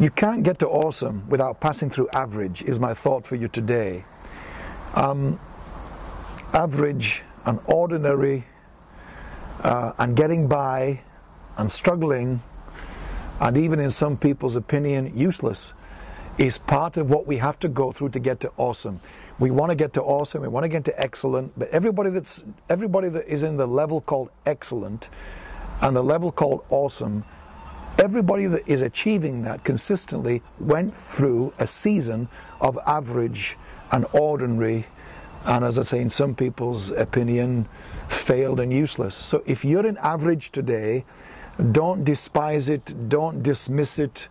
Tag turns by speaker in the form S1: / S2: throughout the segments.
S1: You can't get to awesome without passing through average, is my thought for you today. Um, average and ordinary uh, and getting by and struggling and even in some people's opinion useless is part of what we have to go through to get to awesome. We want to get to awesome, we want to get to excellent, but everybody that's everybody that is in the level called excellent and the level called awesome, everybody that is achieving that consistently went through a season of average and ordinary and as I say in some people's opinion failed and useless. So if you're in average today, don't despise it, don't dismiss it,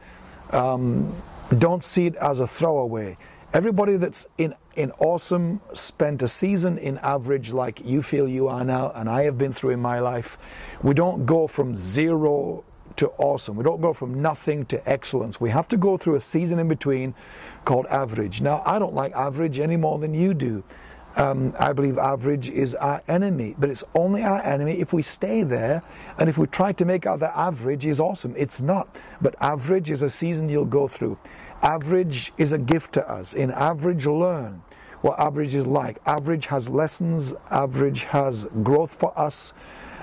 S1: um, don't see it as a throwaway. Everybody that's in, in awesome spent a season in average like you feel you are now, and I have been through in my life. We don't go from zero to awesome. We don't go from nothing to excellence. We have to go through a season in between called average. Now, I don't like average any more than you do. Um, I believe average is our enemy, but it's only our enemy if we stay there and if we try to make out that average is awesome. It's not. But average is a season you'll go through. Average is a gift to us. In average, learn what average is like. Average has lessons, average has growth for us.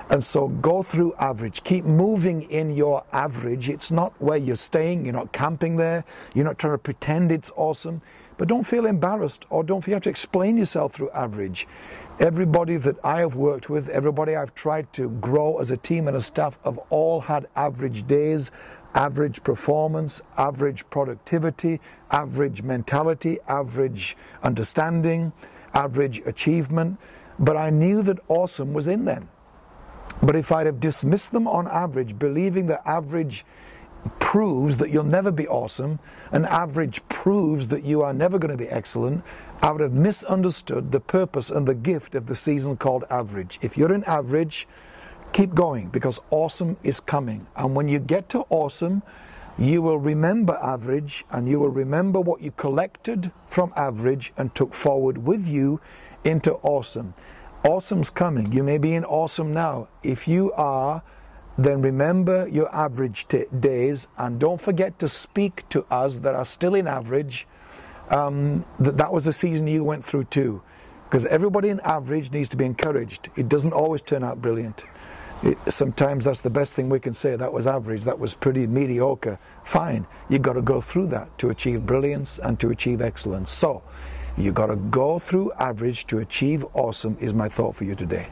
S1: And so go through average. Keep moving in your average. It's not where you're staying, you're not camping there, you're not trying to pretend it's awesome. But don't feel embarrassed or don't feel you have to explain yourself through average. Everybody that I have worked with, everybody I've tried to grow as a team and a staff have all had average days, average performance, average productivity, average mentality, average understanding, average achievement. But I knew that awesome was in them. But if I'd have dismissed them on average, believing that average proves that you'll never be awesome, and average proves that you are never going to be excellent, I would have misunderstood the purpose and the gift of the season called average. If you're in average, keep going because awesome is coming. And when you get to awesome, you will remember average and you will remember what you collected from average and took forward with you into awesome. Awesome's coming. You may be in awesome now. If you are, then remember your average days and don't forget to speak to us that are still in average. Um, that that was the season you went through too. Because everybody in average needs to be encouraged. It doesn't always turn out brilliant. It, sometimes that's the best thing we can say. That was average. That was pretty mediocre. Fine. You've got to go through that to achieve brilliance and to achieve excellence. So, you got to go through average to achieve awesome, is my thought for you today.